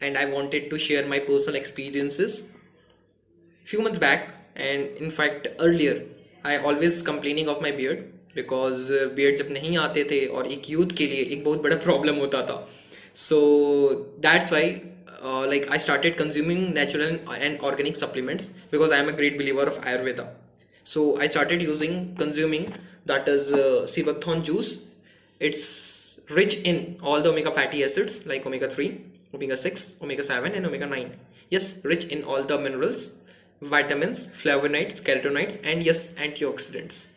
and I wanted to share my personal experiences. Few months back, and in fact earlier, I always complaining of my beard because beard जब नहीं आते थे और एक youth के लिए एक बहुत बड़ा problem होता था. So that's why uh, like I started consuming natural and organic supplements because I am a great believer of Ayurveda. So I started using consuming that is uh, Sivakthon juice. It's rich in all the omega fatty acids like omega 3, omega 6, omega 7 and omega 9. Yes, rich in all the minerals, vitamins, flavonoids, carotenoids and yes, antioxidants.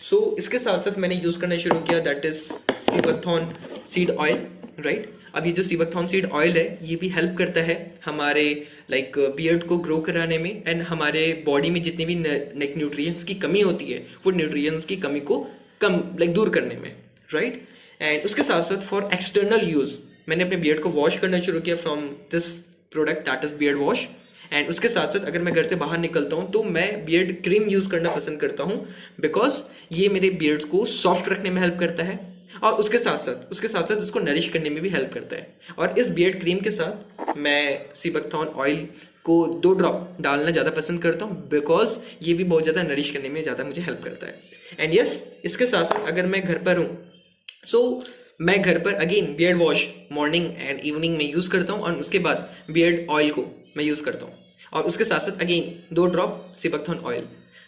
So so, इसके साथ साथ मैंने use करना शुरू किया that is seabuckthorn seed oil right अब ये जो सीबकथॉन सीड ऑयल है ये भी हेल्प करता है हमारे लाइक like, बियर्ड को ग्रो कराने में एंड हमारे बॉडी में जितनी भी लाइक न्यूट्रिएंट्स की कमी होती है वो न्यूट्रिएंट्स की कमी को कम लाइक like, दूर करने में राइट right? एंड उसके साथ साथ फॉर एक्सटर्नल यूज़ मैंने अपने बियर्ड को वॉश करना शुरू किया from this product that is beard wash and उसके साथ साथ अगर मैं घर से बाहर निकलता हूँ तो मैं बियर्ड क्रीम यूज़ करना पसंद करता हूँ बिकॉज़ ये मेरे बियर्ड्स को सॉफ्ट रखने में हेल्प करता है और उसके साथ साथ उसके साथ साथ उसको नरिश करने में भी हेल्प करता है। और इस बियर्ड क्रीम के साथ मैं सीबकथॉन ऑयल को दो ड्रॉप डालना ज़्यादा पसंद करता हूँ बिकॉज़ ये भी बहुत ज़्यादा नरिश करने में ज़्यादा मुझे हेल्प करता है। एंड यस yes, इसके साथ साथ अगर मैं घर पर हूँ सो so, मैं घर पर again beard wash morning and evening में यूज़ करता हूँ और उसके बाद बियर्ड ऑयल को मैं यूज़ करता हूँ। और उसके साथ साथ अगेन दो ड्रॉप सिपकथॉन ऑयल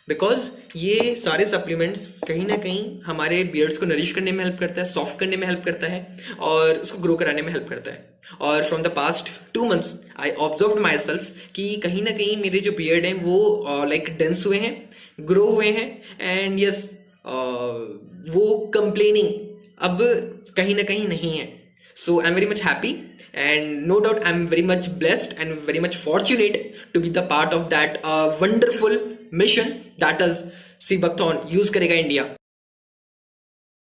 बिकॉज़ ये सारे सप्लीमेंट्स कहीं ना कहीं हमारे बियर्ड्स को नरिश करने में हेल्प करता है सॉफ्ट करने में हेल्प करता है और उसको ग्रो कराने में हेल्प करता है। और from the past two months I observe myself कि कहीं ना कहीं मेरे जो बियर्ड हैं वो लाइक uh, डेंस like, हुए हैं ग्रो हुए हैं एंड यस yes, uh, वो कंप्लेनिंग अब कहीं ना कहीं नहीं है। So I am very much happy and no doubt I am very much blessed and very much fortunate to be the part of that wonderful mission that is seabuckthorn use करेगा India